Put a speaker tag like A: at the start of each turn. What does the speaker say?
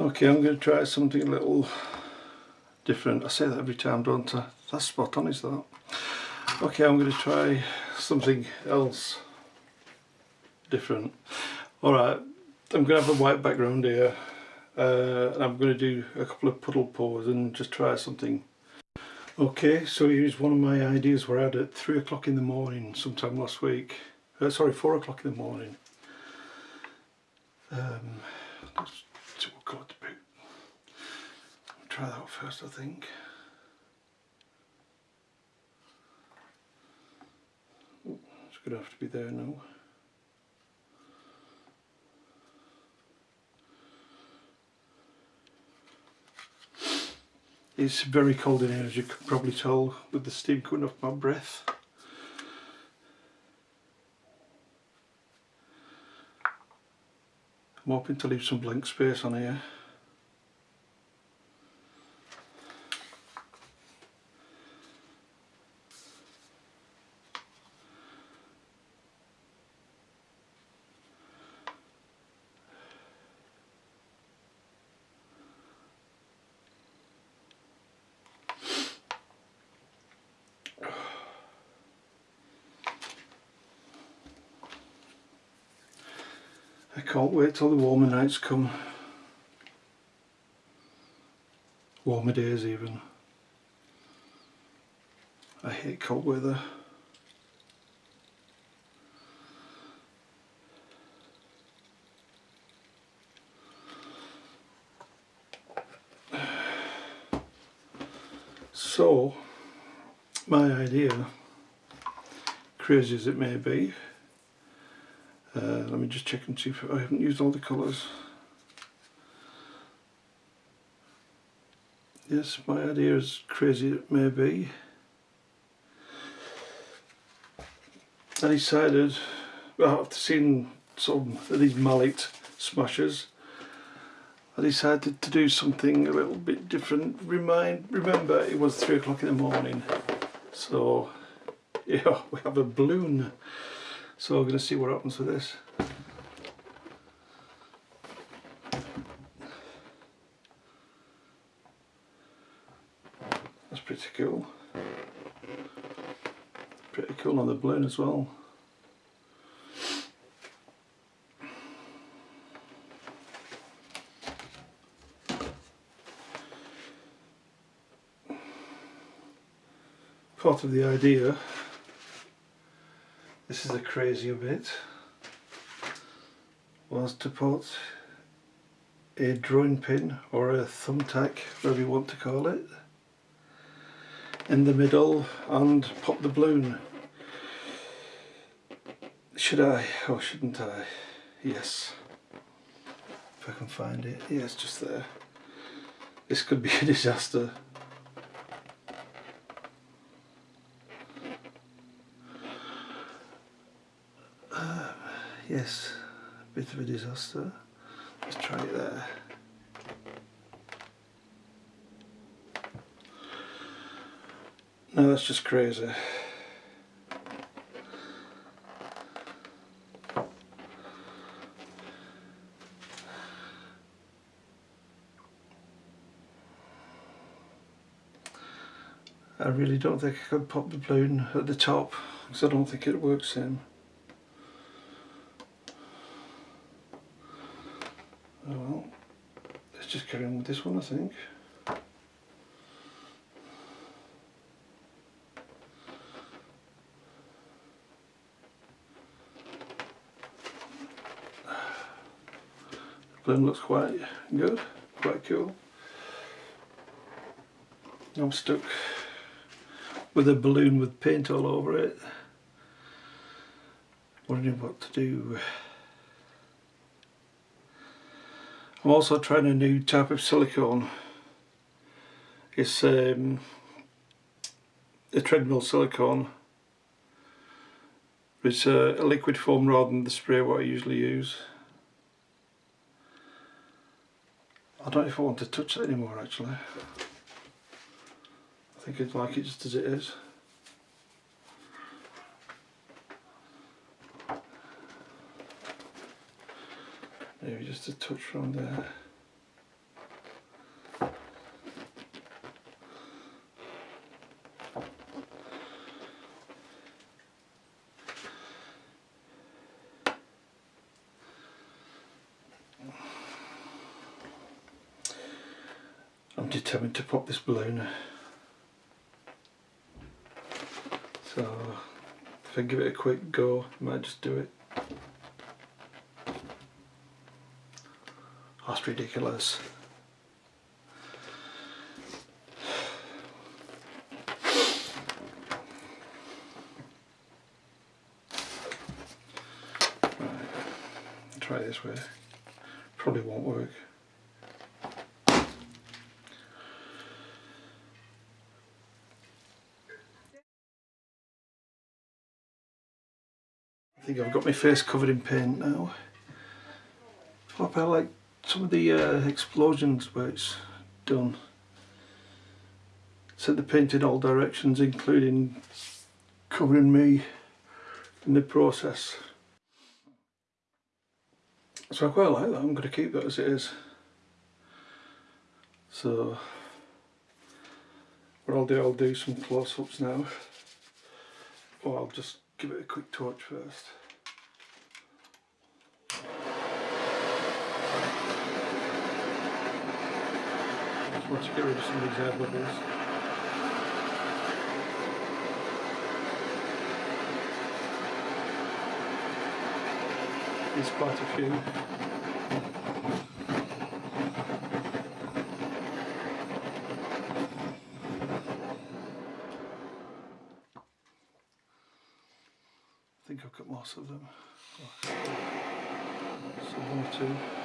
A: Okay, I'm going to try something a little different. I say that every time, don't I? That's spot on, is that? Okay, I'm going to try something else different. Alright, I'm going to have a white background here. Uh, and I'm going to do a couple of puddle pours and just try something. Okay, so here's one of my ideas where I had at 3 o'clock in the morning sometime last week. Uh, sorry, 4 o'clock in the morning. Um, let's see what colour to pick. Try that first, I think. It's going to have to be there now. It's very cold in here as you can probably tell with the steam coming off my breath. I'm hoping to leave some blank space on here. I can't wait till the warmer nights come. Warmer days even. I hate cold weather. So, my idea, crazy as it may be, uh, let me just check and see if I haven't used all the colours. Yes, my idea is crazy it may be. I decided, well, after seeing some of these mallet smashers, I decided to do something a little bit different. Remind, remember, it was three o'clock in the morning, so yeah, we have a balloon. So we're going to see what happens with this. That's pretty cool. Pretty cool on the balloon as well. Part of the idea this is a crazier bit was to put a drawing pin or a thumbtack, whatever you want to call it, in the middle and pop the balloon. Should I or shouldn't I? Yes. If I can find it. Yeah, just there. This could be a disaster. Yes, a bit of a disaster. Let's try it there. No, that's just crazy. I really don't think I could pop the balloon at the top because I don't think it works in. This one I think. The looks quite good, quite cool. I'm stuck with a balloon with paint all over it. Wondering what to do. I'm also trying a new type of silicone. It's um, a treadmill silicone. It's a, a liquid form rather than the spray what I usually use. I don't know if I want to touch it anymore actually. I think I'd like it just as it is. Maybe just a touch from there. I'm determined to pop this balloon. So if I give it a quick go, I might just do it. That's ridiculous. Try this way. Probably won't work. I think I've got my face covered in paint now. I like some of the uh, explosions where it's done. Sent the paint in all directions including covering me in the process. So I quite like that, I'm going to keep that as it is. So what I'll do, I'll do some close-ups now. Or I'll just give it a quick torch first. To get rid of some of these air. There's quite a few. I think I've got most of them. So one or two.